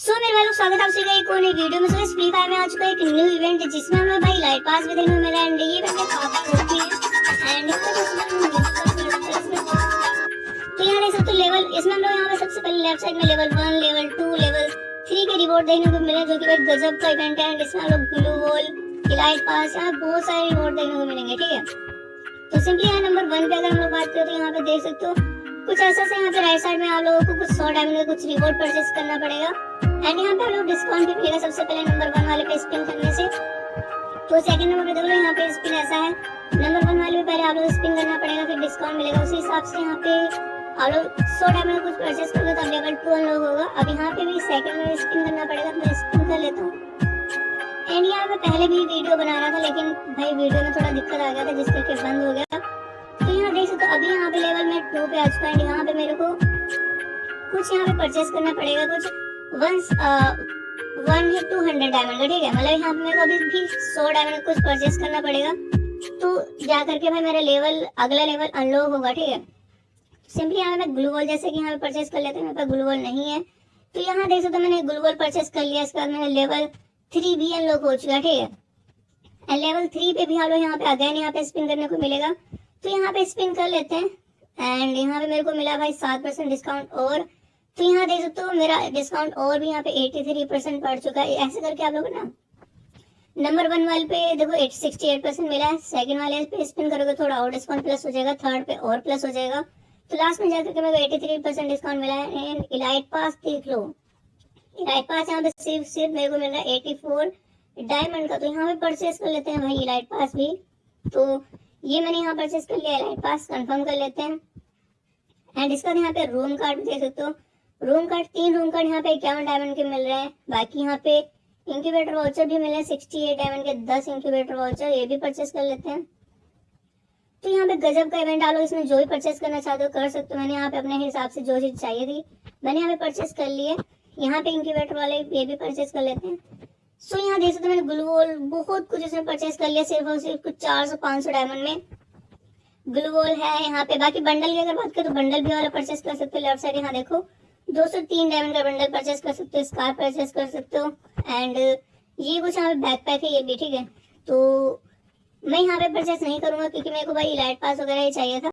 सो मेरे लोग, स्वागत है आप सभी एक और नई वीडियो में। इस फ्री फायर में आ चुका है एक न्यू इवेंट जिसमें हमें भाई लाइट पास भी देखने मिला एंड ये है। एंड तो यहाँ देख सकते हो लेवल इसमें हम लोग यहाँ पे सबसे पहले लेफ़्ट साइड में level one level two level three के रिवॉर्ड देखने को मिले, जो कि गजब का इवेंट है। एंड इसमें हम लोग ग्लू वॉल इलाइट पास यहाँ बहुत सारे रिवॉर्ड देखने को मिलेंगे, ठीक है? तो सिंपली यहाँ नंबर वन पे अगर हम लोग बात करें तो यहाँ पे देख सकते हो कुछ ऐसा से यहाँ पे राइट साइड में आप लोगों को कुछ सौ डायमंड का कुछ रिवॉर्ड परचेस करना पड़ेगा। एंड यहाँ पे आप लोग डिस्काउंट भी मिलेगा सबसे पहले नंबर वन वाले पे स्पिन करने से। तो सेकंड नंबर पे देखो यहाँ पे स्पिन ऐसा है। नंबर वन वाले पे पहले आप लोग स्पिन करना पड़ेगा, फिर डिस्काउंट मिलेगा। उसी हिसाब से यहाँ पे आप लोग सौ डायमंड का कुछ परचेस करोगे तो लेवल टू अनलॉक होगा। अब यहाँ पे भी सेकंड में स्पिन करना पड़ेगा तो मैं स्पिन कर लेता हूँ। एंड यहाँ पे पहले भी वीडियो बना रहा था, लेकिन भाई वीडियो में थोड़ा दिक्कत आ गया था जिस करके बंद हो गया। तो यहाँ देख सकते हो, अभी यहाँ पे लेवल टू पे आ चुका है यहाँ पे मेरे को कुछ यहाँ पे परचेस करना पड़ेगा, कुछ वन वन है टू हंड्रेड डायमंड ठीक है? मतलब यहाँ पे मेरे को अभी भी सौ डायमंड कुछ परचेस करना पड़ेगा। तो जा करके भाई मेरा लेवल अगला लेवल अनलॉक होगा, ठीक है? सिंपली यहाँ पे मैं ग्लू वॉल जैसे कि यहाँ पे परचेस कर लेते हैं, मेरे पास ग्लू वॉल नहीं है। तो यहाँ देख सकते मैंने ग्लू वॉल परचेस कर लिया, इसके बाद मेरा लेवल थ्री भी अनलॉक हो चुका, ठीक है? एंड लेवल थ्री पे भी हम लोग यहाँ पे अगेन यहाँ पे स्पिन करने को मिलेगा। तो यहाँ पे स्पिन कर लेते हैं। एंड यहाँ पे मेरे को मिला भाई सात परसेंट डिस्काउंट और तो यहाँ देख सकते हो मेरा डिस्काउंट और भी यहाँ पे एटी थ्री परसेंट पड़ चुका है। ऐसे करके आप लोग ना नंबर वन वाले पे देखो एट सिक्सटी एट परसेंट मिला है। सेकंड वाले पे स्पिन करोगे थोड़ा और डिस्काउंट प्लस हो जाएगा। थर्ड पे और प्लस हो जाएगा। तो लास्ट में जाकर मेरे को एटी थ्री परसेंट डिस्काउंट मिला है। एंड इलाइट पास देख लो। इलाइट पास यहाँ पे सिर्फ़ सिर्फ़ मेरे को मिल रहा है एटी फोर डायमंड का। तो यहाँ पे परचेस कर लेते हैं भाई इलाइट पास भी। तो ये मैंने यहाँ परचेस कर लिया। इलाइट पास कंफर्म कर लेते हैं। एंड इसका यहाँ पे रूम कार्ड देख सकते हो। रूम कार्ड तीन रूम कार्ड यहाँ पे इक्यावन डायमंड के मिल रहे हैं। बाकी यहाँ पे इंक्यूबेटर वाउचर भी मिले सिक्सटी एट डायमंड के, दस इंक्यूबेटर वाउचर ये भी परचेस कर लेते हैं। तो यहाँ पे गजब का इवेंट डालो, इसमें जो भी परचेस करना चाहते हो कर सकते हो। मैंने यहाँ पे अपने हिसाब से जो चीज़ चाहिए थी, मैंने यहाँ पे परचेस कर लिए यहाँ पे इंक्यूबेटर वाले ये भी परचेस कर लेते हैं। सो यहाँ देख सकते हो मैंने ग्लूबॉल बहुत कुछ इसमें परचेस कर लिया, सिर्फ़ और सिर्फ़ कुछ चार सौ, पाँच सौ डायमंड में। ग्लू वॉल है यहाँ पे। बाकी बंडल की अगर बात करें तो बंडल भी वाला परचेस कर सकते हो। लेफ़्ट साइड यहाँ देखो, दो सौ तीन डायमंड का बंडल परचेस कर सकते हो स्कार परचेस कर सकते हो। एंड ये कुछ यहाँ पे बैक पैक है, ये भी ठीक है। तो मैं यहाँ पे परचेस नहीं करूँगा क्योंकि मेरे को भाई लाइट पास वगैरह ही चाहिए था।